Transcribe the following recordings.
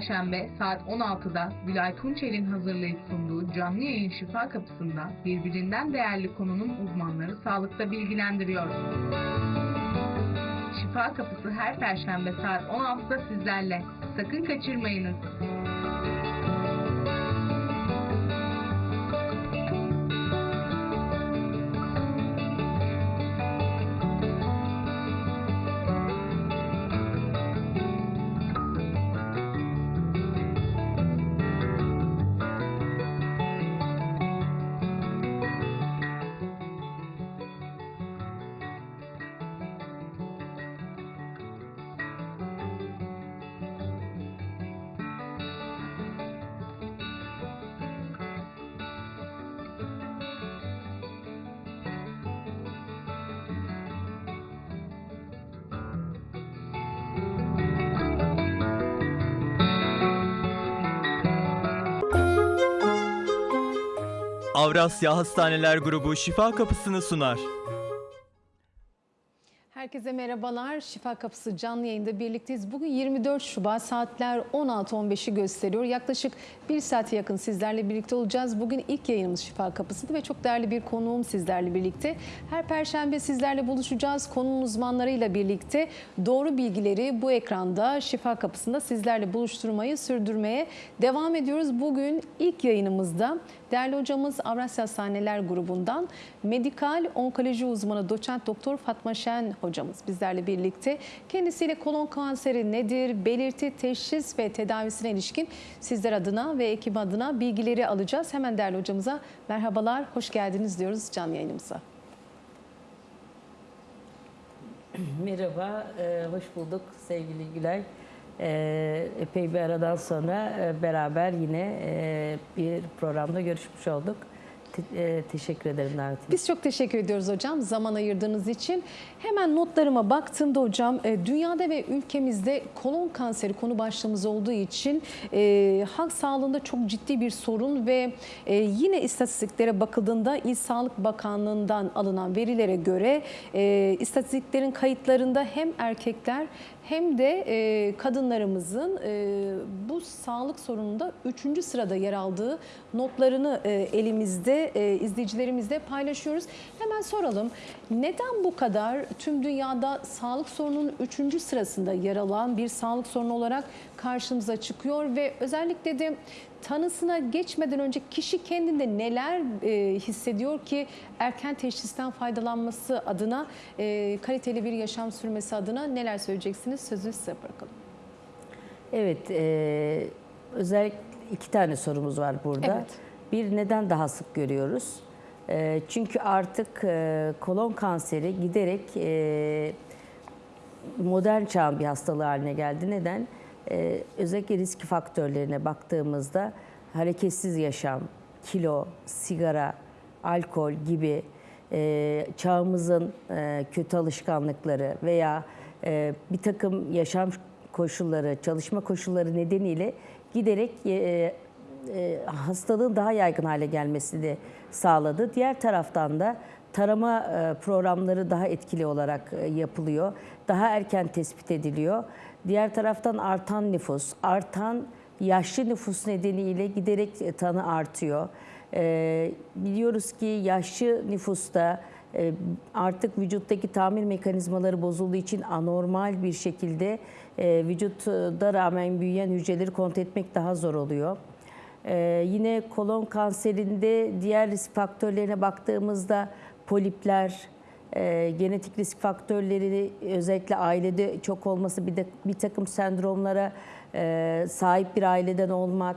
Perşembe saat 16'da Gülay Tunçer'in hazırlayıp sunduğu canlı yayın Şifa Kapısı'nda birbirinden değerli konunun uzmanları sağlıkta bilgilendiriyor. Şifa Kapısı her Perşembe saat 16'da sizlerle. Sakın kaçırmayınız. Avrasya Hastaneler Grubu Şifa Kapısı'nı sunar. Herkese merhabalar. Şifa Kapısı canlı yayında birlikteyiz. Bugün 24 Şubat saatler 16.15'i gösteriyor. Yaklaşık bir saate yakın sizlerle birlikte olacağız. Bugün ilk yayınımız Şifa Kapısı'nda ve çok değerli bir konuğum sizlerle birlikte. Her perşembe sizlerle buluşacağız. Konunun uzmanlarıyla birlikte doğru bilgileri bu ekranda Şifa Kapısı'nda sizlerle buluşturmayı sürdürmeye devam ediyoruz. Bugün ilk yayınımızda değerli hocamız Avrasya Hastaneler grubundan medikal onkoloji uzmanı doçent doktor Fatma Şen hocamız bizlerle birlikte. Kendisiyle kolon kanseri nedir, belirti, teşhis ve tedavisine ilişkin sizler adına ve ekip adına bilgileri alacağız. Hemen değerli hocamıza merhabalar, hoş geldiniz diyoruz canlı yayınımıza. Merhaba, e, hoş bulduk sevgili Gülay. E, epey bir aradan sonra e, beraber yine bir programda görüşmüş olduk. Te- e, teşekkür ederim davetiniz. Biz çok teşekkür ediyoruz hocam zaman ayırdığınız için. Hemen notlarıma baktığımda hocam e, dünyada ve ülkemizde kolon kanseri konu başlığımız olduğu için e, halk sağlığında çok ciddi bir sorun ve e, yine istatistiklere bakıldığında İl Sağlık Bakanlığı'ndan alınan verilere göre e, istatistiklerin kayıtlarında hem erkekler hem de e, kadınlarımızın e, bu sağlık sorununda 3. sırada yer aldığı notlarını e, elimizde e, izleyicilerimizle paylaşıyoruz. Hemen soralım neden bu kadar tüm dünyada sağlık sorununun 3. sırasında yer alan bir sağlık sorunu olarak karşımıza çıkıyor ve özellikle de tanısına geçmeden önce kişi kendinde neler e, hissediyor ki erken teşhisten faydalanması adına e, kaliteli bir yaşam sürmesi adına neler söyleyeceksiniz? Sözü size bırakalım. Evet, e, özellikle iki tane sorumuz var burada. Evet. Bir, neden daha sık görüyoruz? E, çünkü artık e, kolon kanseri giderek e, modern çağın bir hastalığı haline geldi. Neden? Ee, özellikle risk faktörlerine baktığımızda hareketsiz yaşam, kilo, sigara, alkol gibi e, çağımızın e, kötü alışkanlıkları veya e, bir takım yaşam koşulları, çalışma koşulları nedeniyle giderek hastalığın daha yaygın hale gelmesini sağladı. Diğer taraftan da tarama programları daha etkili olarak yapılıyor. Daha erken tespit ediliyor. Diğer taraftan artan nüfus, artan yaşlı nüfus nedeniyle giderek e, tanı artıyor. E, biliyoruz ki yaşlı nüfusta e, artık vücuttaki tamir mekanizmaları bozulduğu için anormal bir şekilde e, vücutta rağmen büyüyen hücreleri kontrol etmek daha zor oluyor. Ee, yine kolon kanserinde diğer risk faktörlerine baktığımızda polipler, e, genetik risk faktörleri özellikle ailede çok olması bir de bir takım sendromlara e, sahip bir aileden olmak,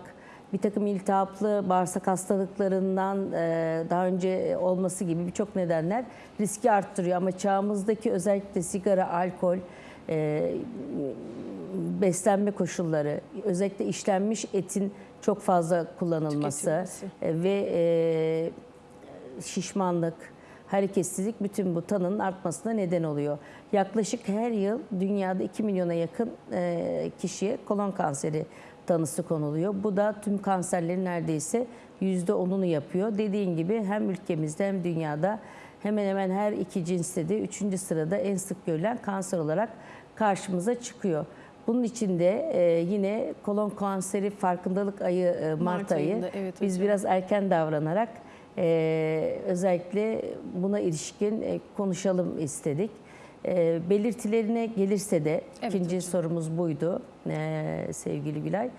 bir takım iltihaplı bağırsak hastalıklarından e, daha önce olması gibi birçok nedenler riski arttırıyor. Ama çağımızdaki özellikle sigara, alkol, e, beslenme koşulları, özellikle işlenmiş etin çok fazla kullanılması e, ve e, şişmanlık, hareketsizlik bütün bu tanının artmasına neden oluyor. Yaklaşık her yıl dünyada 2 milyona yakın e, kişiye kolon kanseri tanısı konuluyor. Bu da tüm kanserlerin neredeyse %10'unu yapıyor. Dediğin gibi hem ülkemizde hem dünyada hemen hemen her iki cinste de üçüncü sırada en sık görülen kanser olarak karşımıza çıkıyor. Bunun için de e, yine kolon kanseri farkındalık ayı e, Mart, Mart ayı ayında, evet biz biraz erken davranarak e, özellikle buna ilişkin e, konuşalım istedik. E, belirtilerine gelirse de Evet ikinci hocam. sorumuz buydu e, sevgili Gülay.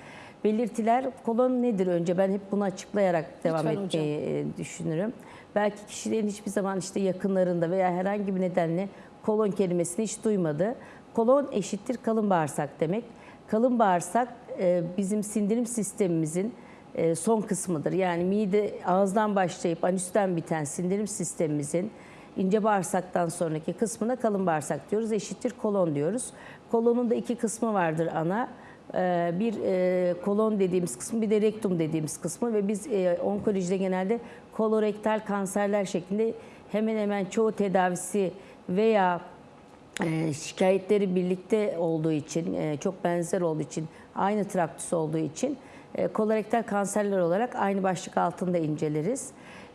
Belirtiler kolon nedir önce ben hep bunu açıklayarak devam Lütfen etmeyi e, düşünürüm. Belki kişilerin hiçbir zaman işte yakınlarında veya herhangi bir nedenle kolon kelimesini hiç duymadı. Kolon eşittir kalın bağırsak demek. Kalın bağırsak e, bizim sindirim sistemimizin e, son kısmıdır. Yani mide ağızdan başlayıp anüsten biten sindirim sistemimizin ince bağırsaktan sonraki kısmına kalın bağırsak diyoruz. Eşittir kolon diyoruz. Kolonun da iki kısmı vardır ana. Ee, Bir e, kolon dediğimiz kısmı bir de rektum dediğimiz kısmı ve biz e, onkolojide genelde kolorektal kanserler şeklinde hemen hemen çoğu tedavisi veya e, şikayetleri birlikte olduğu için, e, çok benzer olduğu için, aynı traktüs olduğu için e, kolorektal kanserler olarak aynı başlık altında inceleriz.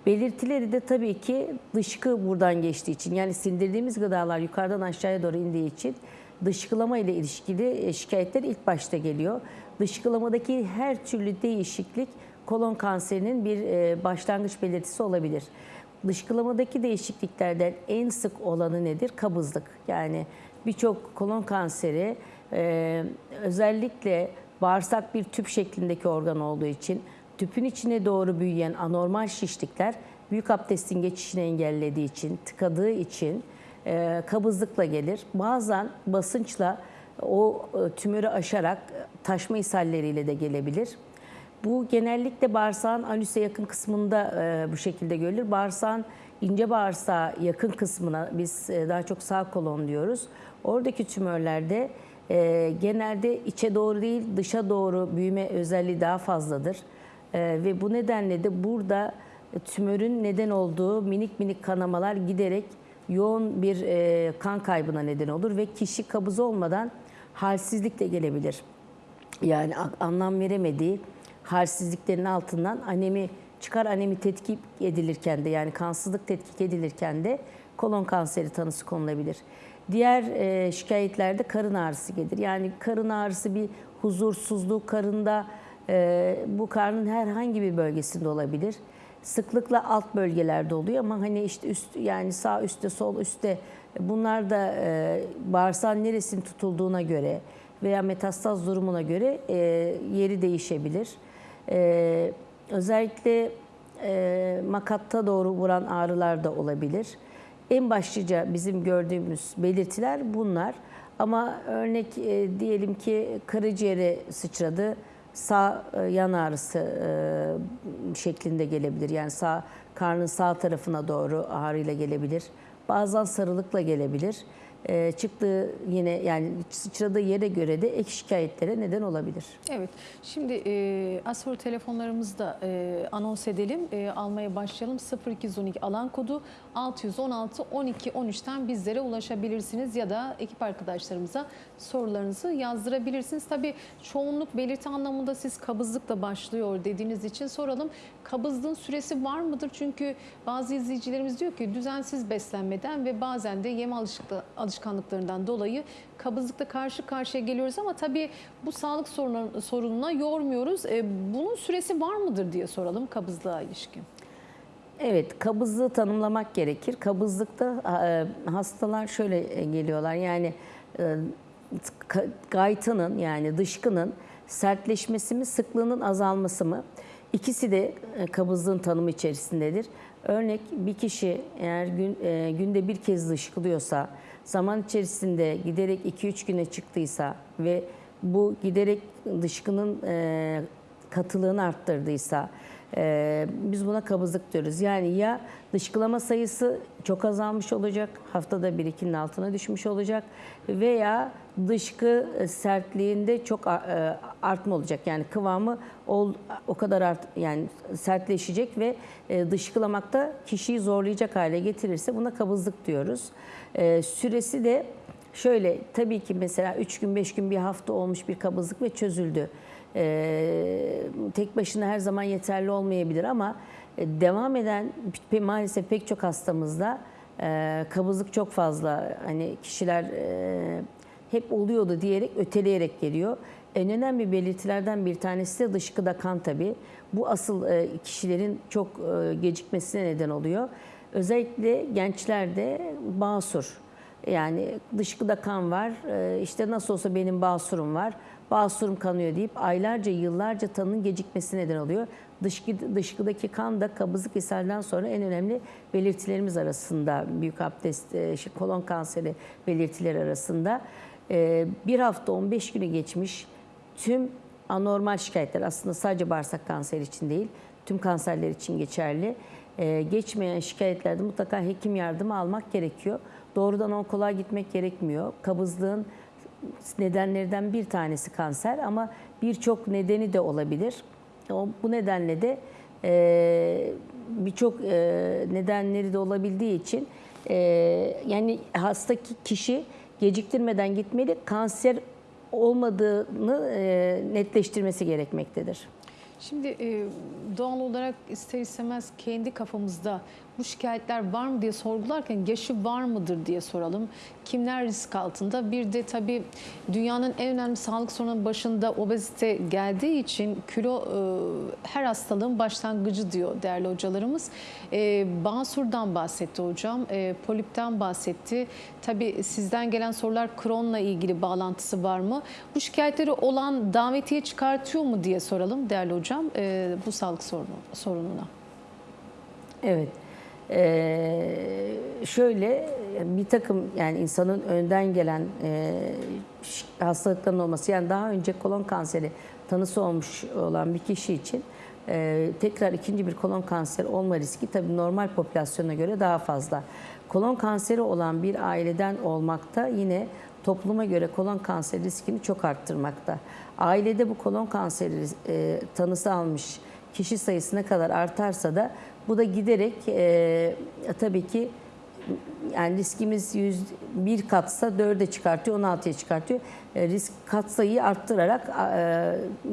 Belirtileri de tabii ki dışkı buradan geçtiği için yani sindirdiğimiz gıdalar yukarıdan aşağıya doğru indiği için dışkılama ile ilişkili e, şikayetler ilk başta geliyor. Dışkılamadaki her türlü değişiklik kolon kanserinin bir e, başlangıç belirtisi olabilir. Dışkılamadaki değişikliklerden en sık olanı nedir? Kabızlık. Yani birçok kolon kanseri e, özellikle bağırsak bir tüp şeklindeki organ olduğu için tüpün içine doğru büyüyen anormal şişlikler büyük abdestin geçişini engellediği için, tıkadığı için e, kabızlıkla gelir. Bazen basınçla o e, tümörü aşarak e, taşma ishalleriyle de gelebilir. Bu genellikle bağırsağın anüse yakın kısmında e, bu şekilde görülür. Bağırsağın ince bağırsağa yakın kısmına biz e, daha çok sağ kolon diyoruz. Oradaki tümörlerde e, genelde içe doğru değil dışa doğru büyüme özelliği daha fazladır. E, ve bu nedenle de burada tümörün neden olduğu minik minik kanamalar giderek yoğun bir e, kan kaybına neden olur ve kişi kabız olmadan halsizlikle gelebilir yani anlam veremediği halsizliklerin altından anemi çıkar anemi tetkik edilirken de yani kansızlık tetkik edilirken de kolon kanseri tanısı konulabilir. Diğer e, şikayetlerde karın ağrısı gelir. Yani karın ağrısı bir huzursuzluk karında e, bu karnın herhangi bir bölgesinde olabilir. Sıklıkla alt bölgelerde oluyor ama hani işte üst yani sağ üstte sol üstte bunlar da e, bağırsağın neresinin tutulduğuna göre veya metastaz durumuna göre e, yeri değişebilir. E, özellikle e, makatta doğru vuran ağrılar da olabilir. En başlıca bizim gördüğümüz belirtiler bunlar. Ama örnek e, diyelim ki karaciğere sıçradı, sağ e, yan ağrısı e, şeklinde gelebilir. Yani sağ karnın sağ tarafına doğru ağrıyla gelebilir. Bazen sarılıkla gelebilir. E, çıktığı yine yani sıçradığı yere göre de ek şikayetlere neden olabilir. Evet. Şimdi e, az telefonlarımızı da e, anons edelim. E, almaya başlayalım. 0212 alan kodu 616 12 13'ten bizlere ulaşabilirsiniz ya da ekip arkadaşlarımıza sorularınızı yazdırabilirsiniz. Tabii çoğunluk belirti anlamında siz kabızlıkla başlıyor dediğiniz için soralım. Kabızlığın süresi var mıdır? Çünkü bazı izleyicilerimiz diyor ki düzensiz beslenmeden ve bazen de yeme alışkanlıklarından dolayı kabızlıkla karşı karşıya geliyoruz ama tabii bu sağlık sorununa, sorununa yormuyoruz. E, bunun süresi var mıdır diye soralım kabızlığa ilişkin. Evet, kabızlığı tanımlamak gerekir. Kabızlıkta e, hastalar şöyle geliyorlar. Yani e, gaytanın yani dışkının sertleşmesi mi, sıklığının azalması mı? İkisi de e, kabızlığın tanımı içerisindedir. Örnek bir kişi eğer gün, e, günde bir kez dışkılıyorsa, zaman içerisinde giderek 2-3 güne çıktıysa ve bu giderek dışkının e, katılığını arttırdıysa e, biz buna kabızlık diyoruz. Yani ya dışkılama sayısı çok azalmış olacak, haftada bir ikinin altına düşmüş olacak veya dışkı sertliğinde çok e, artma olacak. Yani kıvamı o kadar art, yani sertleşecek ve e, dışkılamakta kişiyi zorlayacak hale getirirse buna kabızlık diyoruz. E, süresi de Şöyle tabii ki mesela 3 gün 5 gün bir hafta olmuş bir kabızlık ve çözüldü. Ee, tek başına her zaman yeterli olmayabilir ama e, devam eden maalesef pek çok hastamızda e, kabızlık çok fazla. Hani kişiler e, hep oluyordu diyerek öteleyerek geliyor. En önemli belirtilerden bir tanesi de dışkıda kan tabii. Bu asıl e, kişilerin çok gecikmesine neden oluyor. Özellikle gençlerde basur. Yani dışkıda kan var, e, işte nasıl olsa benim basurum var, basurum kanıyor deyip aylarca, yıllarca tanının gecikmesine neden oluyor. Dışkı, dışkıdaki kan da kabızlık ishalden sonra en önemli belirtilerimiz arasında, büyük abdest, e, şey, kolon kanseri belirtileri arasında. E, Bir hafta 15 günü geçmiş tüm anormal şikayetler aslında sadece bağırsak kanseri için değil, tüm kanserler için geçerli. Ee, geçmeyen şikayetlerde mutlaka hekim yardımı almak gerekiyor. Doğrudan onkoloğa gitmek gerekmiyor. Kabızlığın nedenlerinden bir tanesi kanser ama birçok nedeni de olabilir. O, bu nedenle de e, birçok e, nedenleri de olabildiği için e, yani hastaki kişi geciktirmeden gitmeli. Kanser olmadığını e, netleştirmesi gerekmektedir. Şimdi e, doğal olarak ister istemez kendi kafamızda bu şikayetler var mı diye sorgularken yaşı var mıdır diye soralım. Kimler risk altında? Bir de tabii dünyanın en önemli sağlık sorununun başında obezite geldiği için kilo e, her hastalığın başlangıcı diyor değerli hocalarımız. E, Basur'dan bahsetti hocam, e, polipten bahsetti. Tabii sizden gelen sorular Crohn'la ilgili bağlantısı var mı? Bu şikayetleri olan davetiye çıkartıyor mu diye soralım değerli hocam e, bu sağlık sorunu, sorununa. Evet. Ee, şöyle bir takım yani insanın önden gelen e, hastalıkların olması yani daha önce kolon kanseri tanısı olmuş olan bir kişi için e, tekrar ikinci bir kolon kanseri olma riski tabii normal popülasyona göre daha fazla. Kolon kanseri olan bir aileden olmakta yine topluma göre kolon kanseri riskini çok arttırmakta. Ailede bu kolon kanseri e, tanısı almış kişi sayısı ne kadar artarsa da bu da giderek e, tabii ki yani riskimiz 100, bir katsa 4'e çıkartıyor, 16'ya çıkartıyor. E, risk katsayıyı arttırarak e,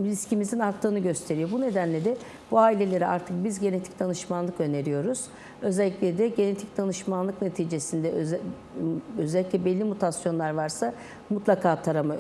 riskimizin arttığını gösteriyor. Bu nedenle de bu ailelere artık biz genetik danışmanlık öneriyoruz. Özellikle de genetik danışmanlık neticesinde öze- özellikle belli mutasyonlar varsa mutlaka tarama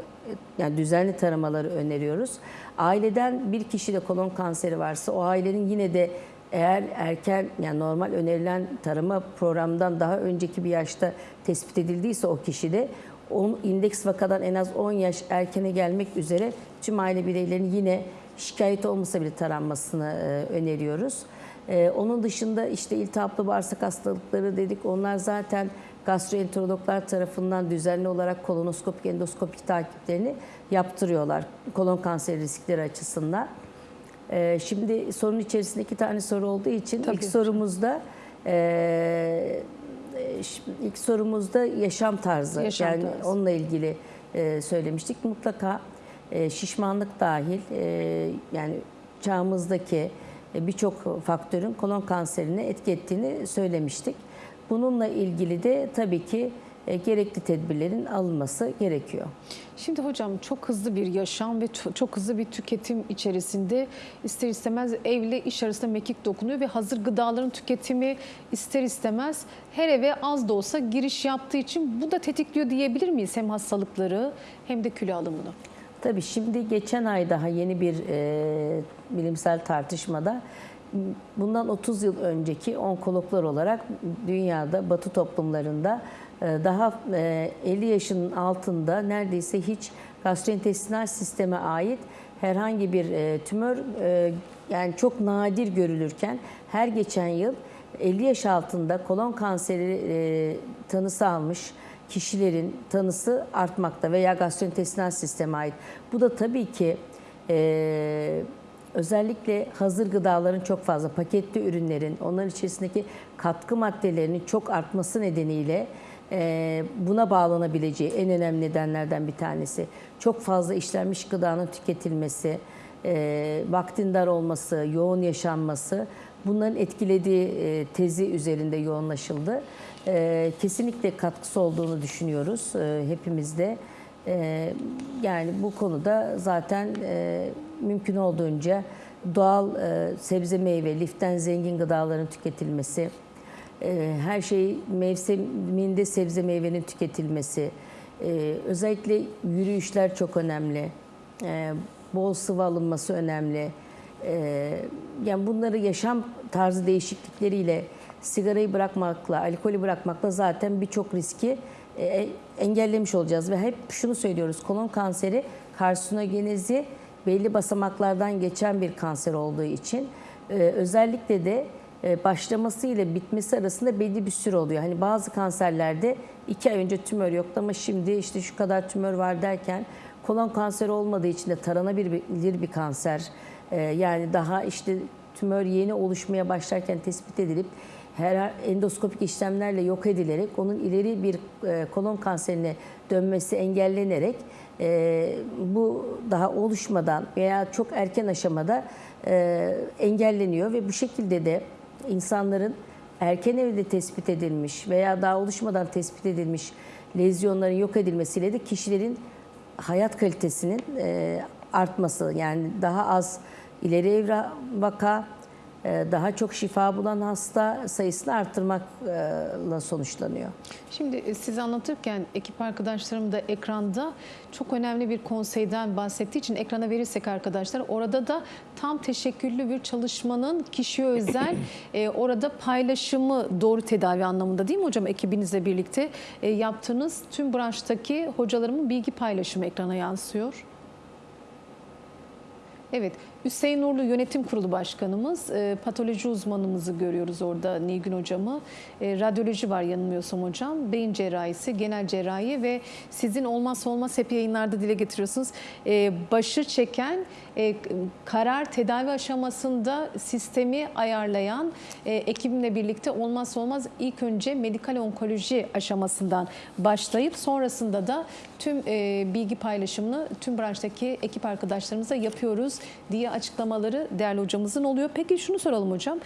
yani düzenli taramaları öneriyoruz. Aileden bir kişide kolon kanseri varsa o ailenin yine de eğer erken yani normal önerilen tarama programdan daha önceki bir yaşta tespit edildiyse o kişide onun indeks vakadan en az 10 yaş erkene gelmek üzere tüm aile bireylerinin yine şikayet olmasa bile taranmasını e, öneriyoruz. E, onun dışında işte iltihaplı bağırsak hastalıkları dedik. Onlar zaten gastroenterologlar tarafından düzenli olarak kolonoskopik endoskopik takiplerini yaptırıyorlar kolon kanseri riskleri açısından. Ee, şimdi sorunun içerisinde iki tane soru olduğu için Tabii ilk sorumuzda e, e, ilk sorumuzda yaşam tarzı Yaşam yani tarzı. onunla ilgili e, söylemiştik. Mutlaka e, şişmanlık dahil e, yani çağımızdaki e, birçok faktörün kolon kanserine etki ettiğini söylemiştik. Bununla ilgili de tabii ki gerekli tedbirlerin alınması gerekiyor. Şimdi hocam çok hızlı bir yaşam ve ço- çok hızlı bir tüketim içerisinde ister istemez evle iş arasında mekik dokunuyor ve hazır gıdaların tüketimi ister istemez her eve az da olsa giriş yaptığı için bu da tetikliyor diyebilir miyiz hem hastalıkları hem de kilo alımını? Tabii şimdi geçen ay daha yeni bir e, bilimsel tartışmada bundan 30 yıl önceki onkologlar olarak dünyada batı toplumlarında e, daha e, 50 yaşının altında neredeyse hiç gastrointestinal sisteme ait herhangi bir e, tümör e, yani çok nadir görülürken her geçen yıl 50 yaş altında kolon kanseri e, tanısı almış kişilerin tanısı artmakta veya gastrointestinal sisteme ait. Bu da tabii ki e, özellikle hazır gıdaların çok fazla, paketli ürünlerin, onların içerisindeki katkı maddelerinin çok artması nedeniyle e, buna bağlanabileceği en önemli nedenlerden bir tanesi. Çok fazla işlenmiş gıdanın tüketilmesi, e, vaktin dar olması, yoğun yaşanması bunların etkilediği e, tezi üzerinde yoğunlaşıldı. E, kesinlikle katkısı olduğunu düşünüyoruz e, hepimiz de. E, yani bu konuda zaten e, mümkün olduğunca doğal sebze meyve, liften zengin gıdaların tüketilmesi, her şey mevsiminde sebze meyvenin tüketilmesi, Ee, özellikle yürüyüşler çok önemli. Ee, bol sıvı alınması önemli. Ee, yani bunları yaşam tarzı değişiklikleriyle sigarayı bırakmakla, alkolü bırakmakla zaten birçok riski e, engellemiş olacağız ve hep şunu söylüyoruz. Kolon kanseri karsinogenezi belli basamaklardan geçen bir kanser olduğu için e, özellikle de e, başlaması ile bitmesi arasında belli bir süre oluyor. Hani bazı kanserlerde iki ay önce tümör yoktu ama şimdi işte şu kadar tümör var derken kolon kanseri olmadığı için de taranabilir bir kanser. E, yani daha işte tümör yeni oluşmaya başlarken tespit edilip her endoskopik işlemlerle yok edilerek onun ileri bir e, kolon kanserine dönmesi engellenerek e, bu daha oluşmadan veya çok erken aşamada e, engelleniyor ve bu şekilde de insanların erken evde tespit edilmiş veya daha oluşmadan tespit edilmiş lezyonların yok edilmesiyle de kişilerin hayat kalitesinin artması yani daha az ileri evre vaka daha çok şifa bulan hasta sayısını arttırmakla sonuçlanıyor. Şimdi e, siz anlatırken ekip arkadaşlarım da ekranda çok önemli bir konseyden bahsettiği için ekrana verirsek arkadaşlar orada da tam teşekküllü bir çalışmanın kişiye özel e, orada paylaşımı doğru tedavi anlamında değil mi hocam ekibinizle birlikte e, yaptığınız tüm branştaki hocalarımın bilgi paylaşımı ekrana yansıyor. Evet, Hüseyin Uğurlu Yönetim Kurulu Başkanımız, e, patoloji uzmanımızı görüyoruz orada Nilgün Hocam'ı. E, radyoloji var yanılmıyorsam hocam, beyin cerrahisi, genel cerrahi ve sizin olmazsa olmaz hep yayınlarda dile getiriyorsunuz. E, başı çeken, e, karar tedavi aşamasında sistemi ayarlayan e, ekibimle birlikte olmazsa olmaz ilk önce medikal onkoloji aşamasından başlayıp sonrasında da tüm e, bilgi paylaşımını tüm branştaki ekip arkadaşlarımıza yapıyoruz diye açıklamaları değerli hocamızın oluyor. Peki şunu soralım hocam.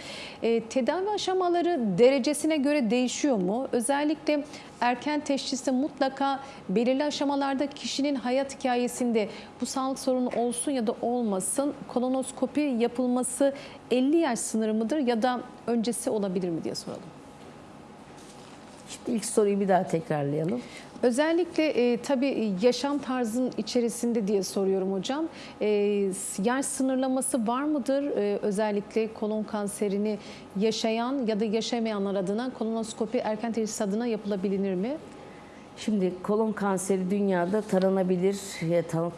E, tedavi aşamaları derecesine göre değişiyor mu? Özellikle erken teşhiste mutlaka belirli aşamalarda kişinin hayat hikayesinde bu sağlık sorunu olsun ya da olmasın kolonoskopi yapılması 50 yaş sınırı mıdır ya da öncesi olabilir mi diye soralım. Şimdi ilk soruyu bir daha tekrarlayalım. Özellikle e, tabii yaşam tarzın içerisinde diye soruyorum hocam. E, yaş sınırlaması var mıdır? E, özellikle kolon kanserini yaşayan ya da yaşamayanlar adına kolonoskopi erken teşhis adına yapılabilir mi? Şimdi kolon kanseri dünyada taranabilir, e, ta-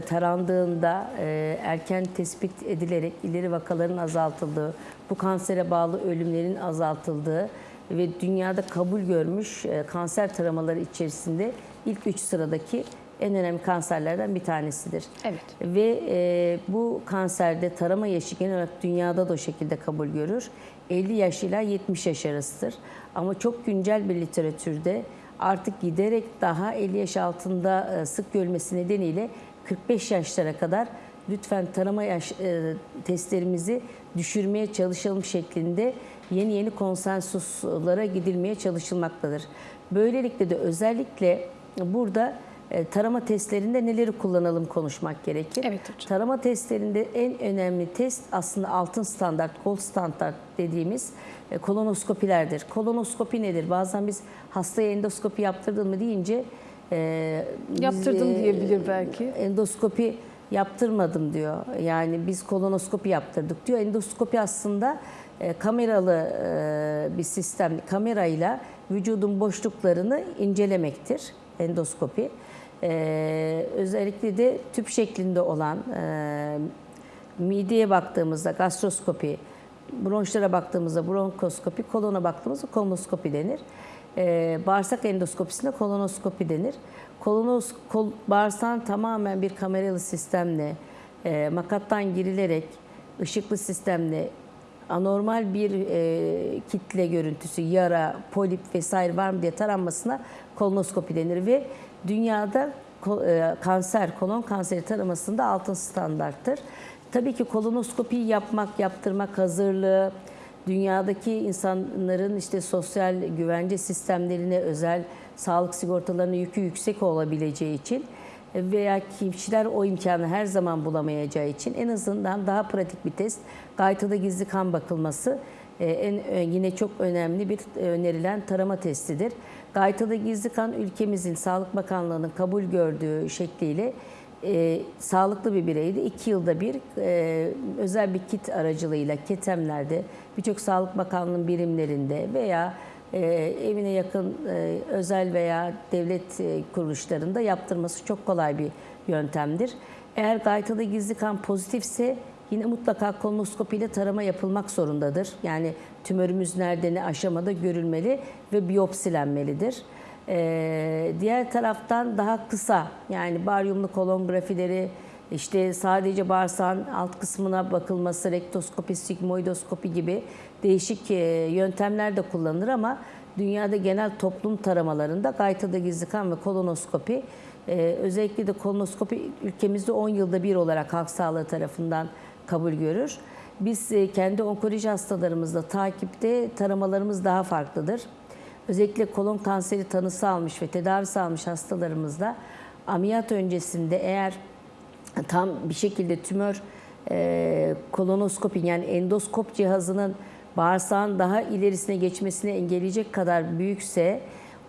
tarandığında e, erken tespit edilerek ileri vakaların azaltıldığı, bu kansere bağlı ölümlerin azaltıldığı ve dünyada kabul görmüş e, kanser taramaları içerisinde ilk üç sıradaki en önemli kanserlerden bir tanesidir. Evet. Ve e, bu kanserde tarama yaşı genel olarak dünyada da o şekilde kabul görür. 50 yaş ila 70 yaş arasıdır. Ama çok güncel bir literatürde artık giderek daha 50 yaş altında e, sık görülmesi nedeniyle 45 yaşlara kadar lütfen tarama yaş e, testlerimizi düşürmeye çalışalım şeklinde yeni yeni konsensuslara gidilmeye çalışılmaktadır. Böylelikle de özellikle burada e, tarama testlerinde neleri kullanalım konuşmak gerekir. Evet hocam. Tarama testlerinde en önemli test aslında altın standart, gold standart dediğimiz e, kolonoskopilerdir. Kolonoskopi nedir? Bazen biz hastaya endoskopi yaptırdın mı deyince e, Yaptırdım e, diyebilir belki. Endoskopi yaptırmadım diyor. Yani biz kolonoskopi yaptırdık diyor. Endoskopi aslında e, kameralı e, bir sistem, kamerayla vücudun boşluklarını incelemektir endoskopi. E, özellikle de tüp şeklinde olan e, mideye baktığımızda gastroskopi, bronşlara baktığımızda bronkoskopi, kolona baktığımızda kolonoskopi denir. Bağırsak endoskopisinde kolonoskopi denir. Kolonos, kol, bağırsağın tamamen bir kameralı sistemle, makattan girilerek, ışıklı sistemle anormal bir e, kitle görüntüsü, yara, polip vesaire var mı diye taranmasına kolonoskopi denir ve dünyada e, kanser, kolon kanseri taramasında altın standarttır. Tabii ki kolonoskopi yapmak, yaptırmak hazırlığı, dünyadaki insanların işte sosyal güvence sistemlerine özel sağlık sigortalarının yükü yüksek olabileceği için veya kişiler o imkanı her zaman bulamayacağı için en azından daha pratik bir test, gaytada gizli kan bakılması e, en e, yine çok önemli bir e, önerilen tarama testidir. Gaytalı gizli kan ülkemizin Sağlık Bakanlığı'nın kabul gördüğü şekliyle e, sağlıklı bir bireydi. İki yılda bir e, özel bir kit aracılığıyla ketemlerde birçok Sağlık Bakanlığı'nın birimlerinde veya e, evine yakın e, özel veya devlet e, kuruluşlarında yaptırması çok kolay bir yöntemdir. Eğer gaytalı gizli kan pozitifse yine mutlaka kolonoskopi ile tarama yapılmak zorundadır. Yani tümörümüz nerede ne aşamada görülmeli ve biyopsilenmelidir. Ee, diğer taraftan daha kısa yani baryumlu kolongrafileri işte sadece bağırsağın alt kısmına bakılması, rektoskopi, sigmoidoskopi gibi değişik e, yöntemler de kullanılır ama dünyada genel toplum taramalarında gaytada gizli kan ve kolonoskopi e, özellikle de kolonoskopi ülkemizde 10 yılda bir olarak halk sağlığı tarafından kabul görür. Biz e, kendi onkoloji hastalarımızda takipte taramalarımız daha farklıdır. Özellikle kolon kanseri tanısı almış ve tedavisi almış hastalarımızda ameliyat öncesinde eğer tam bir şekilde tümör e, kolonoskopi yani endoskop cihazının bağırsağın daha ilerisine geçmesini engelleyecek kadar büyükse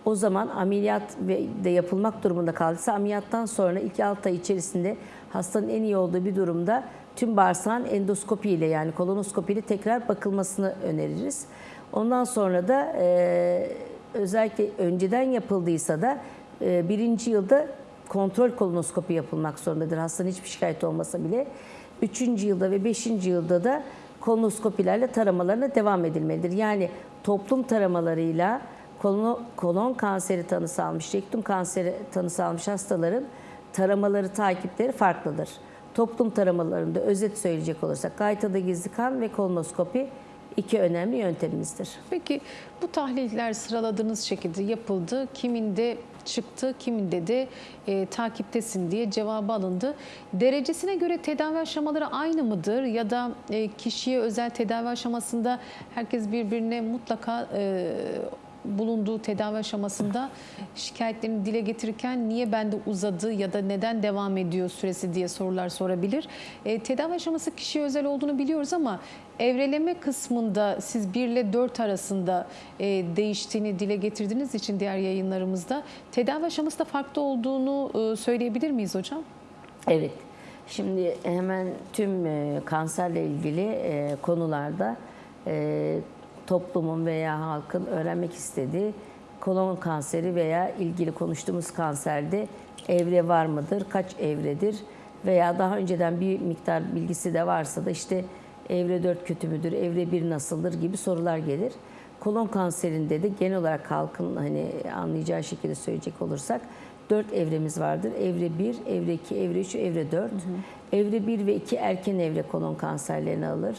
o zaman ameliyat de yapılmak durumunda kaldıysa ameliyattan sonra ilk 6 ay içerisinde hastanın en iyi olduğu bir durumda tüm bağırsağın endoskopi ile yani kolonoskopi ile tekrar bakılmasını öneririz. Ondan sonra da e, özellikle önceden yapıldıysa da e, birinci yılda kontrol kolonoskopi yapılmak zorundadır. Hastanın hiçbir şikayet olmasa bile. Üçüncü yılda ve beşinci yılda da kolonoskopilerle taramalarına devam edilmelidir. Yani toplum taramalarıyla kolon, kolon kanseri tanısı almış, rektum kanseri tanısı almış hastaların taramaları, takipleri farklıdır. Toplum taramalarında özet söyleyecek olursak gaytada gizli kan ve kolonoskopi iki önemli yöntemimizdir. Peki bu tahliller sıraladığınız şekilde yapıldı. Kiminde çıktı, kiminde de e, takiptesin diye cevabı alındı. Derecesine göre tedavi aşamaları aynı mıdır? Ya da e, kişiye özel tedavi aşamasında herkes birbirine mutlaka e, bulunduğu tedavi aşamasında şikayetlerini dile getirirken niye bende uzadı ya da neden devam ediyor süresi diye sorular sorabilir. E, tedavi aşaması kişiye özel olduğunu biliyoruz ama evreleme kısmında siz 1 ile 4 arasında e, değiştiğini dile getirdiğiniz için diğer yayınlarımızda tedavi aşaması da farklı olduğunu e, söyleyebilir miyiz hocam? Evet. Şimdi hemen tüm e, kanserle ilgili e, konularda e, toplumun veya halkın öğrenmek istediği kolon kanseri veya ilgili konuştuğumuz kanserde evre var mıdır, kaç evredir veya daha önceden bir miktar bilgisi de varsa da işte evre 4 kötü müdür, evre 1 nasıldır gibi sorular gelir. Kolon kanserinde de genel olarak halkın hani anlayacağı şekilde söyleyecek olursak 4 evremiz vardır. Evre 1, evre 2, evre 3, evre 4. Evre 1 ve 2 erken evre kolon kanserlerini alır.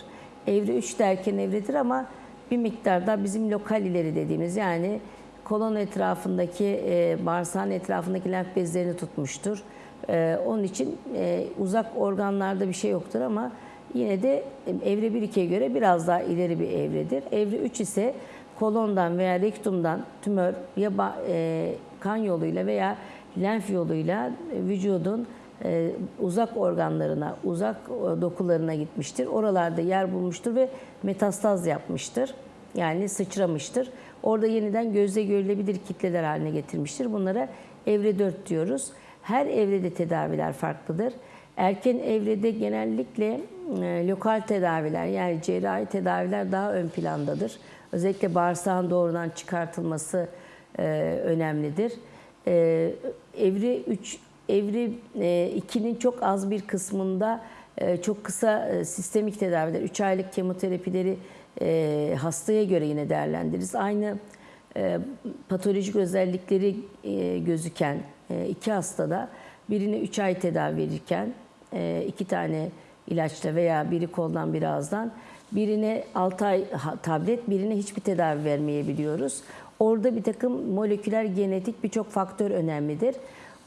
Evre 3 de erken evredir ama bir miktarda bizim lokal ileri dediğimiz yani kolon etrafındaki, e, bağırsağın etrafındaki lenf bezlerini tutmuştur. E, onun için e, uzak organlarda bir şey yoktur ama yine de evre 1-2'ye göre biraz daha ileri bir evredir. Evre 3 ise kolondan veya rektumdan tümör ya e, kan yoluyla veya lenf yoluyla vücudun e, uzak organlarına, uzak e, dokularına gitmiştir. Oralarda yer bulmuştur ve metastaz yapmıştır. Yani sıçramıştır. Orada yeniden gözle görülebilir kitleler haline getirmiştir. Bunlara evre 4 diyoruz. Her evrede tedaviler farklıdır. Erken evrede genellikle e, lokal tedaviler yani cerrahi tedaviler daha ön plandadır. Özellikle bağırsağın doğrudan çıkartılması önemlidir. E, evre 3 Evre 2'nin çok az bir kısmında e, çok kısa e, sistemik tedaviler, 3 aylık kemoterapileri e, hastaya göre yine değerlendiririz. Aynı e, patolojik özellikleri e, gözüken e, iki hastada birine 3 ay tedavi verirken e, iki tane ilaçla veya biri koldan biri ağızdan birine 6 ay tablet birine hiçbir tedavi vermeyebiliyoruz. Orada bir takım moleküler genetik birçok faktör önemlidir.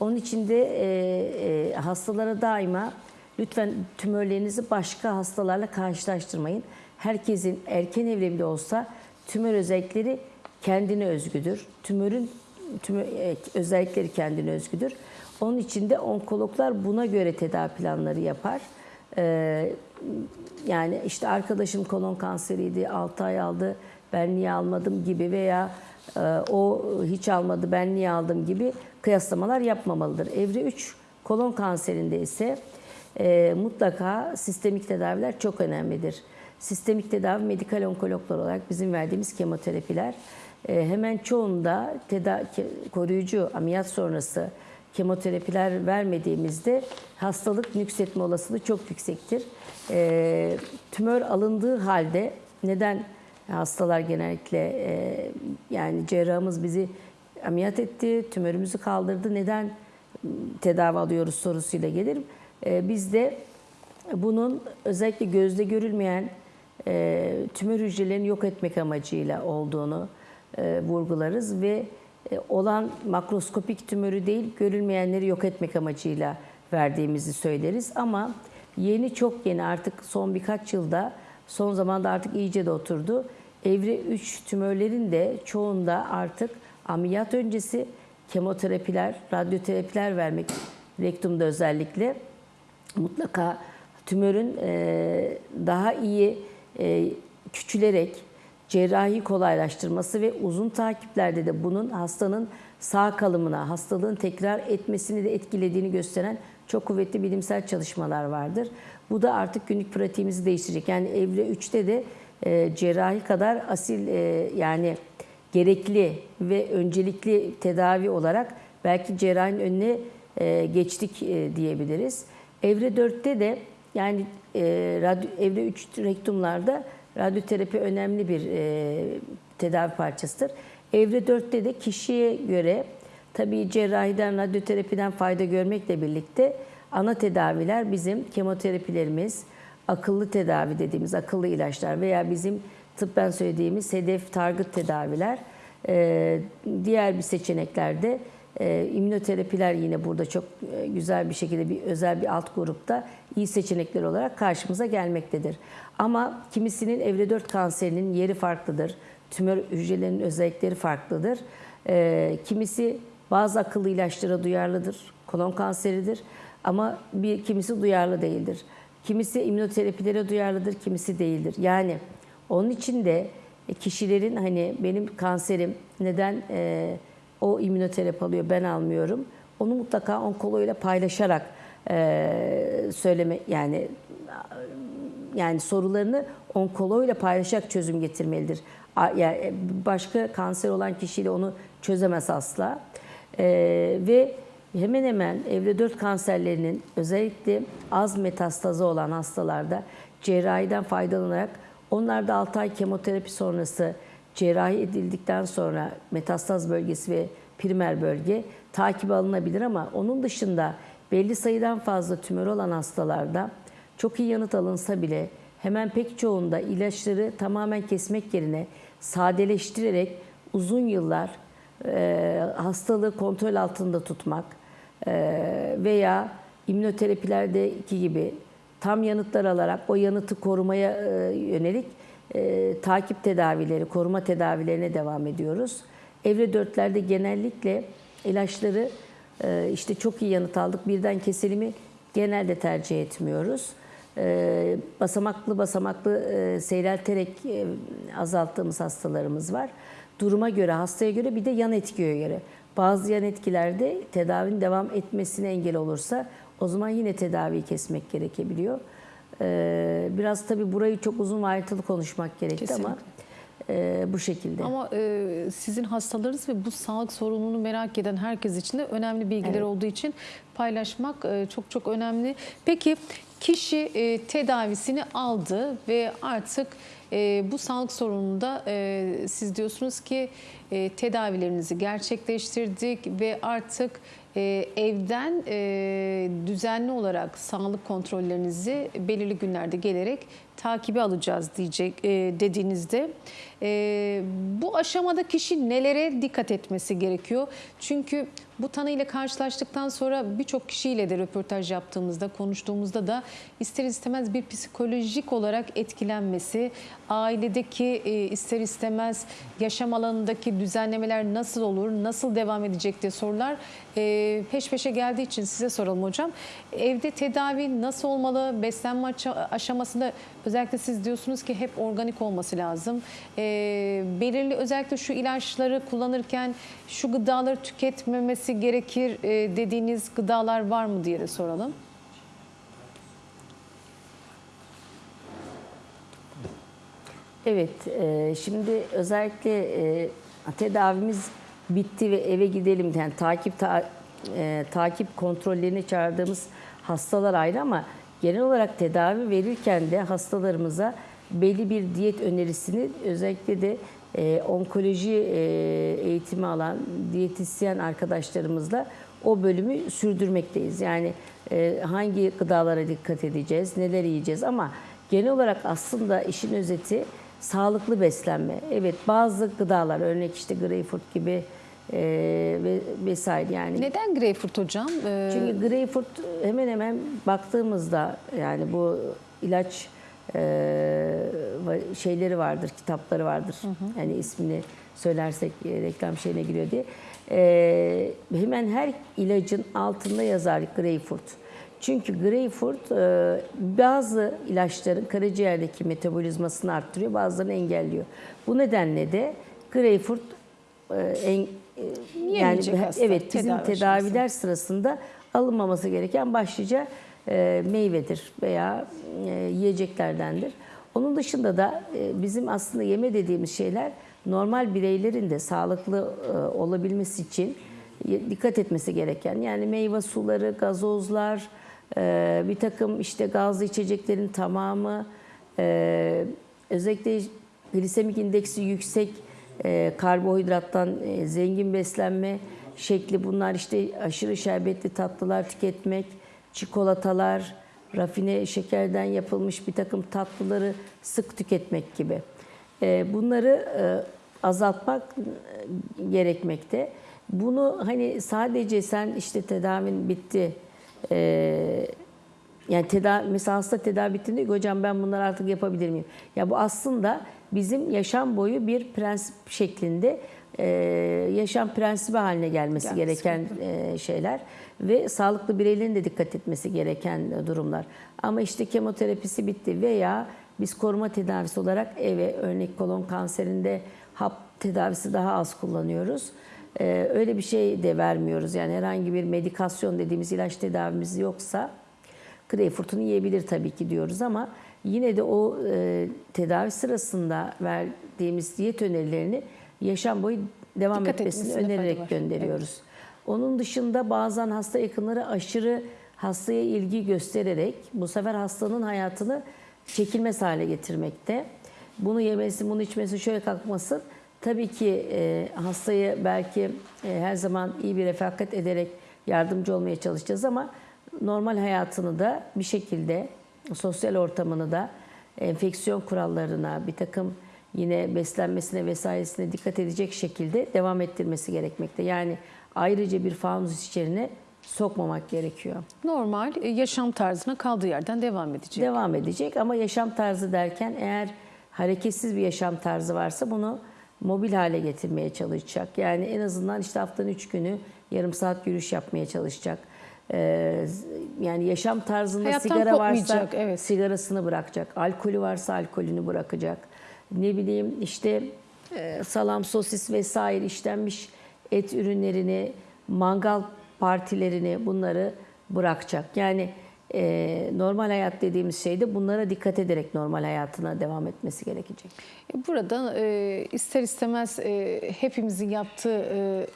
Onun için de e, e, hastalara daima lütfen tümörlerinizi başka hastalarla karşılaştırmayın. Herkesin erken evre bile olsa tümör özellikleri kendine özgüdür. Tümörün tümör, e, özellikleri kendine özgüdür. Onun için de onkologlar buna göre tedavi planları yapar. Ee, yani işte arkadaşım kolon kanseriydi, 6 ay aldı, ben niye almadım gibi veya o hiç almadı, ben niye aldım gibi kıyaslamalar yapmamalıdır. Evre 3 kolon kanserinde ise e, mutlaka sistemik tedaviler çok önemlidir. Sistemik tedavi medikal onkologlar olarak bizim verdiğimiz kemoterapiler e, hemen çoğunda teda- koruyucu ameliyat sonrası kemoterapiler vermediğimizde hastalık nüksetme olasılığı çok yüksektir. E, tümör alındığı halde neden hastalar genellikle e, yani cerrahımız bizi ameliyat etti, tümörümüzü kaldırdı, neden tedavi alıyoruz sorusuyla gelir. E, biz de bunun özellikle gözde görülmeyen e, tümör hücrelerini yok etmek amacıyla olduğunu e, vurgularız ve e, olan makroskopik tümörü değil görülmeyenleri yok etmek amacıyla verdiğimizi söyleriz. Ama yeni çok yeni artık son birkaç yılda son zamanda artık iyice de oturdu. Evre 3 tümörlerin de çoğunda artık ameliyat öncesi kemoterapiler, radyoterapiler vermek rektumda özellikle mutlaka tümörün e, daha iyi e, küçülerek cerrahi kolaylaştırması ve uzun takiplerde de bunun hastanın sağ kalımına, hastalığın tekrar etmesini de etkilediğini gösteren çok kuvvetli bilimsel çalışmalar vardır. Bu da artık günlük pratiğimizi değiştirecek. Yani evre 3'te de e, cerrahi kadar asil e, yani gerekli ve öncelikli tedavi olarak belki cerrahinin önüne e, geçtik e, diyebiliriz. Evre 4'te de yani e, radyo, evre 3 rektumlarda radyoterapi önemli bir e, tedavi parçasıdır. Evre 4'te de kişiye göre tabii cerrahiden, radyoterapiden fayda görmekle birlikte ana tedaviler bizim kemoterapilerimiz, akıllı tedavi dediğimiz akıllı ilaçlar veya bizim tıbben söylediğimiz hedef target tedaviler. Ee, diğer bir seçeneklerde e, immünoterapiler yine burada çok e, güzel bir şekilde bir özel bir alt grupta iyi seçenekler olarak karşımıza gelmektedir. Ama kimisinin evre 4 kanserinin yeri farklıdır. Tümör hücrelerinin özellikleri farklıdır. Ee, kimisi bazı akıllı ilaçlara duyarlıdır. Kolon kanseridir. Ama bir kimisi duyarlı değildir. Kimisi immünoterapilere duyarlıdır, kimisi değildir. Yani onun için de kişilerin hani benim kanserim neden e, o immünoterapi alıyor ben almıyorum. Onu mutlaka onkoloğuyla paylaşarak e, söyleme yani yani sorularını onkoloğuyla paylaşarak çözüm getirmelidir. Yani başka kanser olan kişiyle onu çözemez asla. E, ve hemen hemen evre 4 kanserlerinin özellikle az metastazı olan hastalarda cerrahiden faydalanarak onlarda 6 ay kemoterapi sonrası cerrahi edildikten sonra metastaz bölgesi ve primer bölge takibi alınabilir ama onun dışında belli sayıdan fazla tümör olan hastalarda çok iyi yanıt alınsa bile hemen pek çoğunda ilaçları tamamen kesmek yerine sadeleştirerek uzun yıllar e, hastalığı kontrol altında tutmak veya immünoterapilerdeki gibi tam yanıtlar alarak o yanıtı korumaya e, yönelik e, takip tedavileri, koruma tedavilerine devam ediyoruz. Evre 4'lerde genellikle ilaçları e, işte çok iyi yanıt aldık birden kesilimi genelde tercih etmiyoruz. Basamaklı basamaklı seyrelterek azalttığımız hastalarımız var. Duruma göre, hastaya göre bir de yan etkiye göre. Bazı yan etkilerde tedavinin devam etmesine engel olursa o zaman yine tedaviyi kesmek gerekebiliyor. Ee, biraz tabii burayı çok uzun ve ayrıntılı konuşmak gerekti ama e, bu şekilde. Ama e, sizin hastalarınız ve bu sağlık sorununu merak eden herkes için de önemli bilgiler Evet. olduğu için paylaşmak e, çok çok önemli. Peki kişi e, tedavisini aldı ve artık e, bu sağlık sorununda e, siz diyorsunuz ki e, tedavilerinizi gerçekleştirdik ve artık e, evden e, düzenli olarak sağlık kontrollerinizi belirli günlerde gelerek takibi alacağız diyecek e, dediğinizde e, bu aşamada kişi nelere dikkat etmesi gerekiyor? Çünkü bu tanıyla karşılaştıktan sonra birçok kişiyle de röportaj yaptığımızda, konuştuğumuzda da ister istemez bir psikolojik olarak etkilenmesi, ailedeki e, ister istemez yaşam alanındaki düzenlemeler nasıl olur, nasıl devam edecek diye sorular e, peş peşe geldiği için size soralım hocam. Evde tedavi nasıl olmalı? Beslenme aşamasında özellikle siz diyorsunuz ki hep organik olması lazım. E, belirli özellikle şu ilaçları kullanırken şu gıdaları tüketmemesi gerekir e, dediğiniz gıdalar var mı diye de soralım. Evet, e, şimdi özellikle e, tedavimiz bitti ve eve gidelim yani takip ta- e, takip kontrollerini çağırdığımız hastalar ayrı ama genel olarak tedavi verirken de hastalarımıza belli bir diyet önerisini özellikle de e, onkoloji e, eğitimi alan diyetisyen arkadaşlarımızla o bölümü sürdürmekteyiz. Yani e, hangi gıdalara dikkat edeceğiz, neler yiyeceğiz ama genel olarak aslında işin özeti sağlıklı beslenme. Evet bazı gıdalar örnek işte greyfurt gibi e, ve vesaire yani. Neden greyfurt hocam? E, Çünkü greyfurt hemen hemen baktığımızda yani bu ilaç e, şeyleri vardır, kitapları vardır. Yani ismini söylersek e, reklam şeyine giriyor diye. E, hemen her ilacın altında yazar greyfurt. Çünkü greyfurt e, bazı ilaçların karaciğerdeki metabolizmasını arttırıyor, bazılarını engelliyor. Bu nedenle de greyfurt e, en, e, yani Yemeyecek hasta, evet bizim tedavi tedaviler sırasında alınmaması gereken başlıca e, meyvedir veya e, yiyeceklerdendir. Onun dışında da e, bizim aslında yeme dediğimiz şeyler normal bireylerin de sağlıklı e, olabilmesi için dikkat etmesi gereken yani meyve suları, gazozlar, e, bir takım işte gazlı içeceklerin tamamı, e, özellikle glisemik indeksi yüksek e, karbohidrattan e, zengin beslenme şekli bunlar işte aşırı şerbetli tatlılar tüketmek, çikolatalar, rafine şekerden yapılmış bir takım tatlıları sık tüketmek gibi. E, bunları azaltmak gerekmekte. Bunu hani sadece sen işte tedavin bitti, e, yani tedavi, mesela hasta tedavi bittiğinde hocam ben bunları artık yapabilir miyim? Ya bu aslında bizim yaşam boyu bir prensip şeklinde e, yaşam prensibi haline gelmesi Gelmesi gereken e, şeyler ve sağlıklı bireylerin de dikkat etmesi gereken durumlar. Ama işte kemoterapisi bitti veya biz koruma tedavisi olarak eve örnek kolon kanserinde hap tedavisi daha az kullanıyoruz. E, öyle bir şey de vermiyoruz. Yani herhangi bir medikasyon dediğimiz ilaç tedavimiz yoksa greyfurtunu yiyebilir tabii ki diyoruz ama yine de o e, tedavi sırasında verdiğimiz diyet önerilerini yaşam boyu devam Dikkat etmesini önererek gönderiyoruz. Onun dışında bazen hasta yakınları aşırı hastaya ilgi göstererek bu sefer hastanın hayatını çekilmez hale getirmekte. Bunu yemesi, bunu içmesi, şöyle kalkması tabii ki e, hastayı belki e, her zaman iyi bir refakat ederek yardımcı olmaya çalışacağız ama normal hayatını da bir şekilde sosyal ortamını da enfeksiyon kurallarına, bir takım yine beslenmesine vesairesine dikkat edecek şekilde devam ettirmesi gerekmekte. Yani ayrıca bir fanus içerine sokmamak gerekiyor. normal e, yaşam tarzına kaldığı yerden devam edecek. Devam edecek ama yaşam tarzı derken eğer hareketsiz bir yaşam tarzı varsa bunu mobil hale getirmeye çalışacak. Yani en azından işte haftanın üç günü yarım saat yürüyüş yapmaya çalışacak. Ee, yani yaşam tarzında Hayattan sigara varsa evet. sigarasını bırakacak. Alkolü varsa alkolünü bırakacak. Ne bileyim işte e, salam, sosis vesaire işlenmiş et ürünlerini, mangal partilerini bunları bırakacak. Yani e, normal hayat dediğimiz şeyde bunlara dikkat ederek normal hayatına devam etmesi gerekecek. E, Burada e, ister istemez e, hepimizin yaptığı e,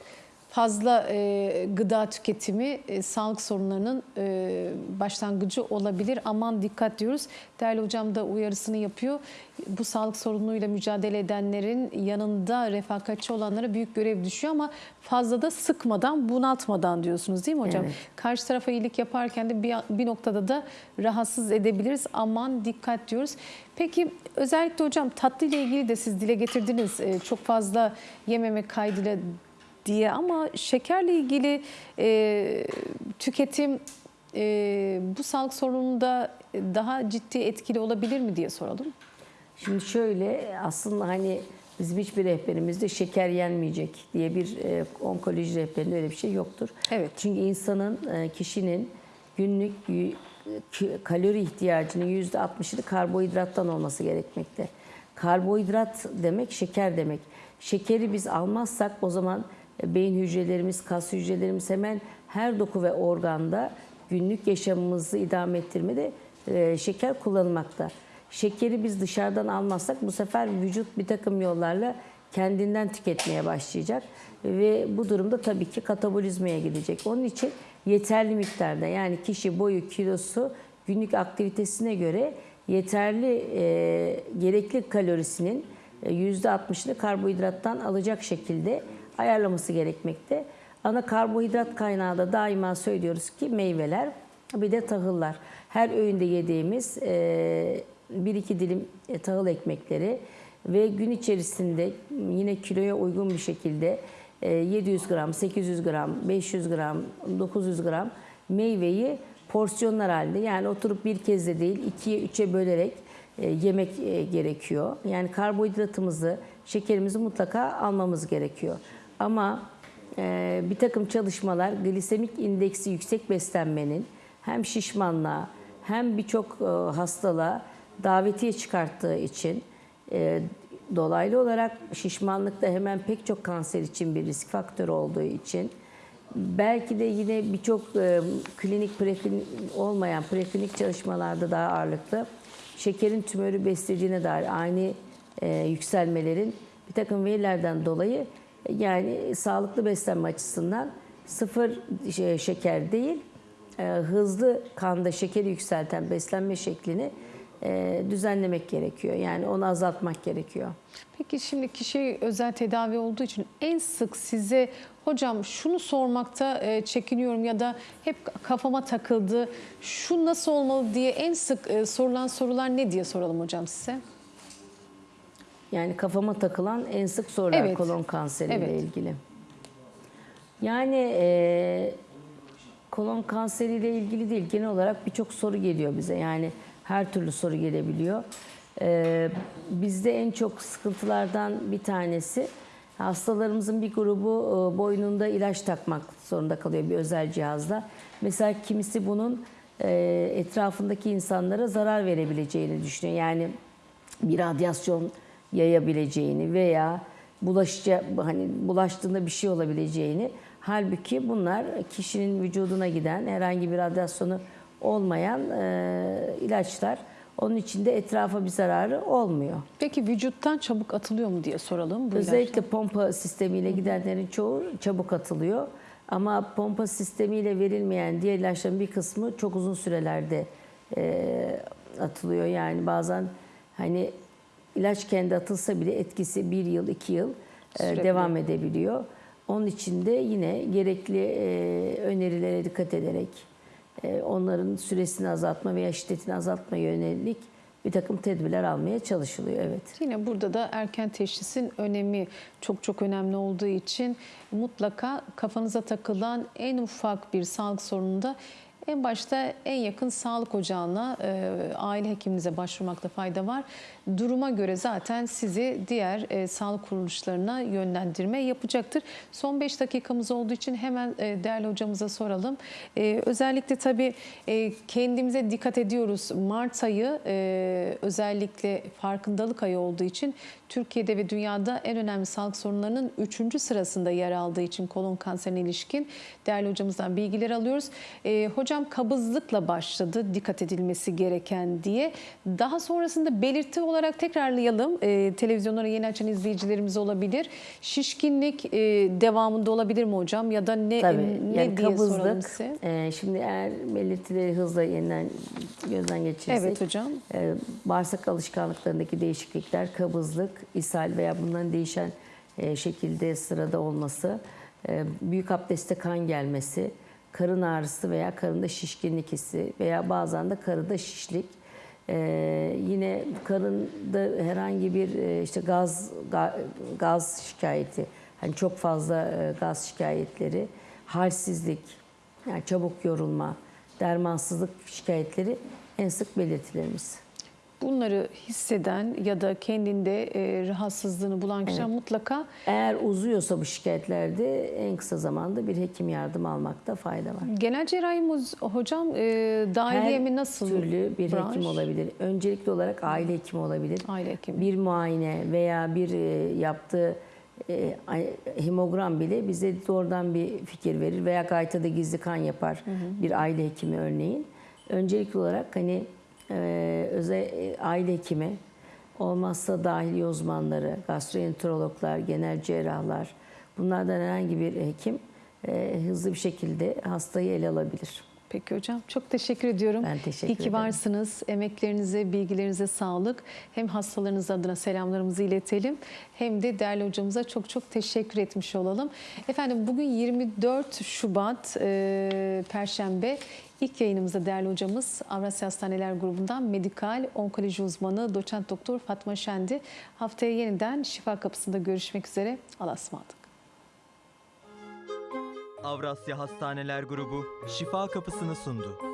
fazla e, gıda tüketimi e, sağlık sorunlarının e, başlangıcı olabilir. Aman dikkat diyoruz. Değerli hocam da uyarısını yapıyor. Bu sağlık sorunuyla mücadele edenlerin yanında refakatçi olanlara büyük görev düşüyor ama fazla da sıkmadan, bunaltmadan diyorsunuz değil mi hocam? Evet. Karşı tarafa iyilik yaparken de bir, bir noktada da rahatsız edebiliriz. Aman dikkat diyoruz. Peki özellikle hocam tatlı ile ilgili de siz dile getirdiniz. Ee, çok fazla yememek kaydıyla diye ama şekerle ilgili e, tüketim e, bu sağlık sorununda daha ciddi etkili olabilir mi diye soralım. Şimdi şöyle aslında hani bizim hiçbir rehberimizde şeker yenmeyecek diye bir e, onkoloji rehberinde öyle bir şey yoktur. Evet. Çünkü insanın, e, kişinin günlük kalori ihtiyacının yüzde 60'ını karbonhidrattan olması gerekmekte. Karbonhidrat demek şeker demek. Şekeri biz almazsak o zaman beyin hücrelerimiz, kas hücrelerimiz hemen her doku ve organda günlük yaşamımızı idame ettirmede e, şeker kullanılmakta. Şekeri biz dışarıdan almazsak bu sefer vücut bir takım yollarla kendinden tüketmeye başlayacak ve bu durumda tabii ki katabolizmaya gidecek. Onun için yeterli miktarda yani kişi boyu, kilosu, günlük aktivitesine göre yeterli e, gerekli kalorisinin e, %60'ını karbonhidrattan alacak şekilde ayarlaması gerekmekte. Ana karbonhidrat kaynağı da daima söylüyoruz ki meyveler bir de tahıllar. Her öğünde yediğimiz e, bir iki dilim e, tahıl ekmekleri ve gün içerisinde yine kiloya uygun bir şekilde e, 700 gram, 800 gram, 500 gram, 900 gram meyveyi porsiyonlar halinde yani oturup bir kez de değil ikiye üçe bölerek e, yemek e, gerekiyor. Yani karbonhidratımızı, şekerimizi mutlaka almamız gerekiyor. Ama e, bir takım çalışmalar glisemik indeksi yüksek beslenmenin hem şişmanlığa hem birçok e, hastalığa davetiye çıkarttığı için e, dolaylı olarak şişmanlıkta hemen pek çok kanser için bir risk faktörü olduğu için belki de yine birçok e, klinik preklinik olmayan preklinik çalışmalarda daha ağırlıklı şekerin tümörü beslediğine dair aynı e, yükselmelerin bir takım verilerden dolayı yani sağlıklı beslenme açısından sıfır şey, şeker değil e, hızlı kanda şekeri yükselten beslenme şeklini e, düzenlemek gerekiyor. Yani onu azaltmak gerekiyor. Peki şimdi kişi özel tedavi olduğu için en sık size hocam şunu sormakta e, çekiniyorum ya da hep kafama takıldı. Şu nasıl olmalı diye en sık e, sorulan sorular ne diye soralım hocam size? Yani kafama takılan en sık sorular Evet. kolon kanseriyle Evet. ilgili. Yani e, kolon kanseriyle ilgili değil, genel olarak birçok soru geliyor bize. Yani her türlü soru gelebiliyor. E, bizde en çok sıkıntılardan bir tanesi hastalarımızın bir grubu e, boynunda ilaç takmak zorunda kalıyor bir özel cihazla. Mesela kimisi bunun e, etrafındaki insanlara zarar verebileceğini düşünüyor. Yani bir radyasyon yayabileceğini veya bulaşıcı hani bulaştığında bir şey olabileceğini halbuki bunlar kişinin vücuduna giden herhangi bir radyasyonu olmayan e, ilaçlar. Onun için de etrafa bir zararı olmuyor. Peki vücuttan çabuk atılıyor mu diye soralım. Bu Özellikle pompa sistemiyle gidenlerin çoğu çabuk atılıyor. Ama pompa sistemiyle verilmeyen diğer ilaçların bir kısmı çok uzun sürelerde e, atılıyor. Yani bazen hani ilaç kendi atılsa bile etkisi bir yıl, iki yıl e, Sürekli. devam edebiliyor. Onun için de yine gerekli e, önerilere dikkat ederek e, onların süresini azaltma veya şiddetini azaltma yönelik bir takım tedbirler almaya çalışılıyor. Evet. Yine burada da erken teşhisin önemi çok çok önemli olduğu için mutlaka kafanıza takılan en ufak bir sağlık sorununda en başta en yakın sağlık ocağına, e, aile hekiminize başvurmakta fayda var. Duruma göre zaten sizi diğer e, sağlık kuruluşlarına yönlendirme yapacaktır. Son 5 dakikamız olduğu için hemen e, değerli hocamıza soralım. E, özellikle tabii e, kendimize dikkat ediyoruz. Mart ayı e, özellikle farkındalık ayı olduğu için Türkiye'de ve dünyada en önemli sağlık sorunlarının 3. sırasında yer aldığı için kolon kanserine ilişkin değerli hocamızdan bilgiler alıyoruz. E, hocam hocam kabızlıkla başladı dikkat edilmesi gereken diye. Daha sonrasında belirti olarak tekrarlayalım. E, televizyonları yeni açan izleyicilerimiz olabilir. Şişkinlik e, devamında olabilir mi hocam ya da ne Tabii. ne yani diye soralım kabızlık. size? e, şimdi eğer belirtileri hızla yeniden gözden geçirirsek. Evet hocam. e, bağırsak alışkanlıklarındaki değişiklikler, kabızlık, ishal veya bunların değişen e, şekilde sırada olması, e, büyük abdeste kan gelmesi, karın ağrısı veya karında şişkinlik hissi veya bazen de karında şişlik. E, yine karında herhangi bir e, işte gaz ga- gaz şikayeti, hani çok fazla e, gaz şikayetleri, halsizlik, yani çabuk yorulma, dermansızlık şikayetleri en sık belirtilerimiz. Bunları hisseden ya da kendinde e, rahatsızlığını bulan kişiler mutlaka Eğer uzuyorsa bu şikayetlerde en kısa zamanda bir hekim yardım almakta fayda var. genel cerrahi mi hocam e, dahiliye mi nasıl türlü bir branş? hekim olabilir. Öncelikli olarak aile hekimi olabilir. Aile hekimi. Bir muayene veya bir e, yaptığı e, hemogram bile bize doğrudan bir fikir verir veya gaytada gizli kan yapar bir aile hekimi örneğin. Öncelikli olarak hani e, özel e, aile hekimi olmazsa dahiliye uzmanları, gastroenterologlar, genel cerrahlar bunlardan herhangi bir hekim e, hızlı bir şekilde hastayı ele alabilir. Peki hocam çok teşekkür ediyorum. Ben teşekkür İyi ki ederim. varsınız. Emeklerinize, bilgilerinize sağlık. Hem hastalarınız adına selamlarımızı iletelim hem de değerli hocamıza çok çok teşekkür etmiş olalım. Efendim bugün 24 Şubat e, Perşembe. İlk yayınımızda değerli hocamız Avrasya Hastaneler Grubu'ndan medikal onkoloji uzmanı doçent doktor Fatma Şendi. Haftaya yeniden Şifa Kapısı'nda görüşmek üzere. Allah'a ısmarladık. Avrasya Hastaneler Grubu şifa kapısını sundu.